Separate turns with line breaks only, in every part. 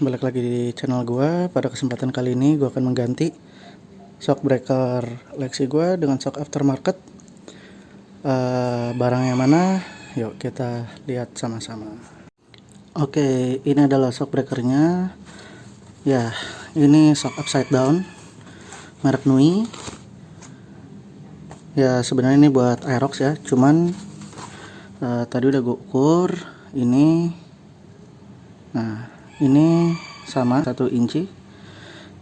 balik lagi di channel gua. Pada kesempatan kali ini gua akan mengganti shock breaker Lexi gua dengan shock aftermarket. Uh, barang yang mana? Yuk kita lihat sama-sama. Oke, ini adalah shock breakernya. Ya, ini shock upside down merek Nui. Ya sebenarnya ini buat Aerox ya, cuman uh, tadi udah gue ukur ini nah ini sama satu inci.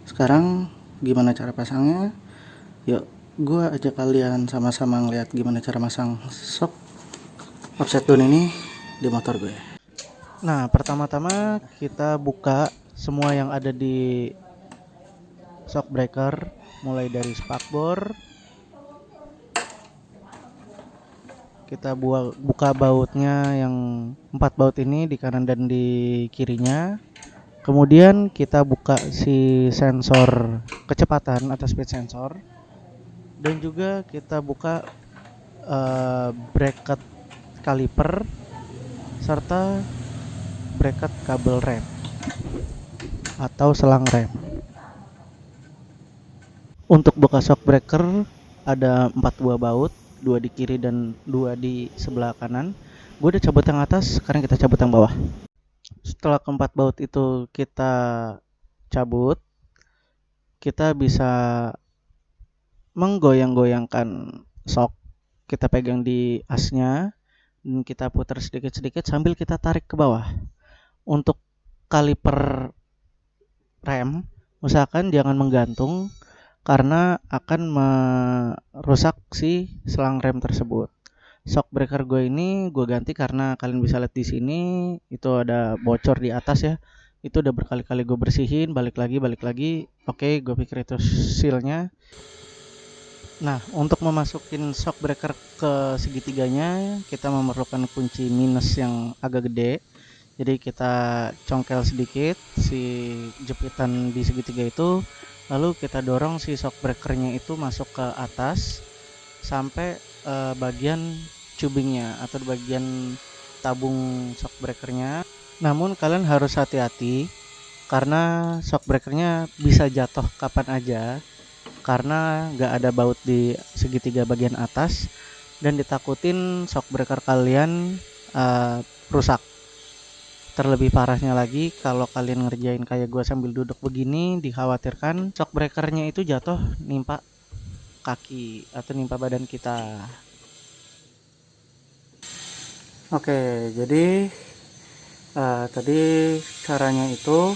Sekarang gimana cara pasangnya? Yuk gua ajak kalian sama-sama ngeliat gimana cara masang shock offset down ini di motor gue. Nah pertama-tama kita buka semua yang ada di shock breaker mulai dari spakbor kita buat buka bautnya yang empat baut ini di kanan dan di kirinya. Kemudian kita buka si sensor kecepatan atau speed sensor. Dan juga kita buka uh, bracket kaliper serta bracket kabel rem atau selang rem. Untuk buka shock breaker ada empat buah baut dua di kiri dan dua di sebelah kanan. Gue udah cabut yang atas sekarang kita cabut yang bawah. Setelah keempat baut itu kita cabut kita bisa menggoyang-goyangkan sok. Kita pegang di asnya dan kita putar sedikit-sedikit sambil kita tarik ke bawah. Untuk kaliper rem usahakan jangan menggantung karena akan merusak si selang rem tersebut. Shock breaker gue ini gue ganti karena kalian bisa lihat di sini itu ada bocor di atas ya. Itu udah berkali-kali gue bersihin, balik lagi, balik lagi. Oke, gue pikir itu sealnya. Nah, untuk memasukin shock breaker ke segitiganya, kita memerlukan kunci minus yang agak gede. Jadi kita congkel sedikit si jepitan di segitiga itu lalu kita dorong si shock breakernya itu masuk ke atas sampai uh, bagian cubingnya atau bagian tabung shock breakernya. Namun kalian harus hati-hati karena shock breakernya bisa jatuh kapan aja karena nggak ada baut di segitiga bagian atas dan ditakutin shock breaker kalian uh, rusak Terlebih parahnya lagi kalau kalian ngerjain kayak gue sambil duduk begini dikhawatirkan shock breakernya itu jatuh nimpa kaki atau nimpa badan kita. Oke, jadi uh, tadi caranya itu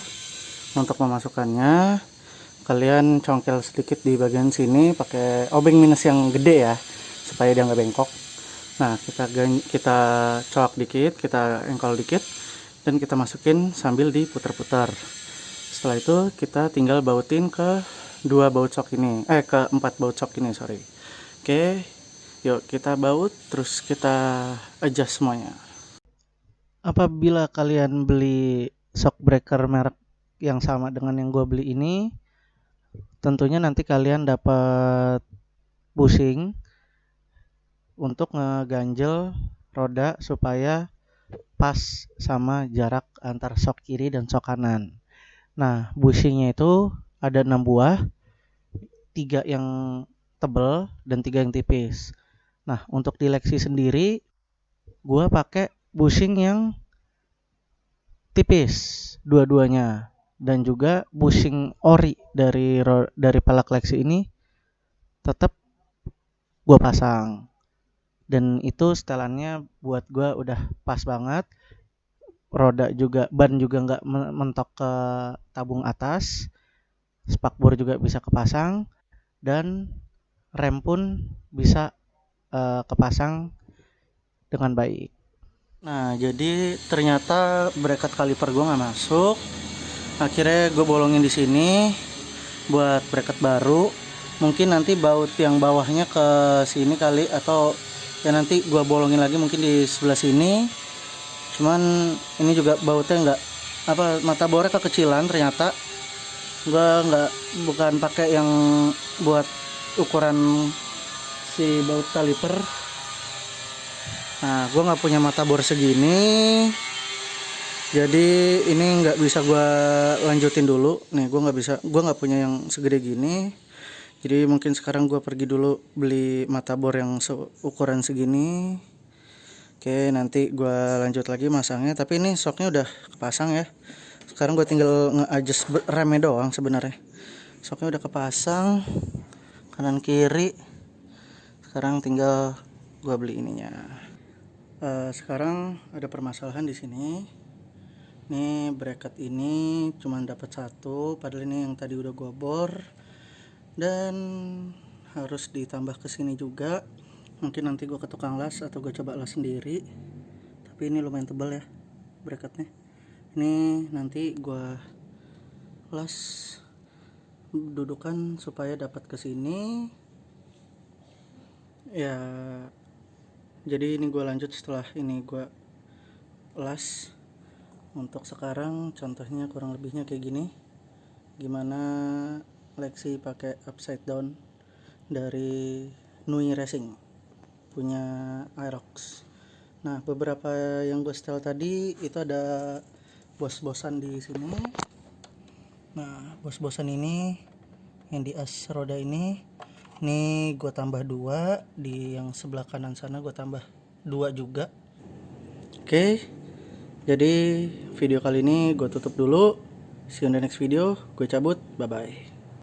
untuk memasukkannya kalian congkel sedikit di bagian sini pakai obeng minus yang gede ya supaya dia nggak bengkok. Nah kita kita colok dikit, kita engkol dikit dan kita masukin sambil diputar-putar. Setelah itu kita tinggal bautin ke dua baut shock ini. Eh ke empat baut shock ini sorry. Oke yuk kita baut terus kita adjust semuanya. Apabila kalian beli shock breaker merek yang sama dengan yang gue beli ini tentunya nanti kalian dapat busing untuk ngeganjel roda supaya pas sama jarak antar sok kiri dan sok kanan. Nah, bushingnya itu ada enam buah, tiga yang tebel dan tiga yang tipis. Nah, untuk di Lexi sendiri, gue pakai bushing yang tipis dua-duanya dan juga bushing ori dari dari pelak Lexi ini tetap gue pasang dan itu setelannya buat gue udah pas banget. Roda juga ban juga nggak mentok ke tabung atas. Spakbor juga bisa kepasang. Dan rem pun bisa uh, kepasang dengan baik. Nah jadi ternyata bracket kaliper gue nggak masuk akhirnya gue bolongin di sini buat bracket baru. Mungkin nanti baut yang bawahnya ke sini kali atau ya nanti gua bolongin lagi mungkin di sebelah sini. Cuman ini juga bautnya enggak apa mata bornya kekecilan ternyata. Gua nggak bukan pakai yang buat ukuran si baut kaliper. Nah gua nggak punya mata bor segini.
Jadi ini nggak bisa gua lanjutin dulu. Nih gua nggak bisa gua nggak punya yang segede gini jadi mungkin sekarang gua pergi dulu beli mata bor yang ukuran segini. Oke nanti gua lanjut lagi masangnya. Tapi ini soknya udah kepasang ya. Sekarang gue tinggal nge-adjust remnya doang sebenarnya. Soknya udah kepasang kanan kiri. Sekarang tinggal gua beli ininya. Uh, sekarang ada permasalahan di sini. Ini bracket ini cuma dapat satu padahal ini yang tadi udah gua bor dan harus ditambah ke sini juga. Mungkin nanti gua ke tukang las atau gue coba las sendiri. Tapi ini lumayan tebal ya bracketnya ini nanti gua las dudukan supaya dapat ke sini. Ya jadi ini gue lanjut setelah ini gue las. Untuk sekarang contohnya kurang lebihnya kayak gini. Gimana Lexi pakai upside down dari Nui Racing punya Aerox. Nah beberapa yang gue setel tadi itu ada bos-bosan di sini. Nah bos-bosan ini yang di as roda ini ini gue tambah dua di yang sebelah kanan sana gue tambah dua juga. Oke jadi video kali ini gue tutup dulu. See you in the next video. Gue cabut. Bye bye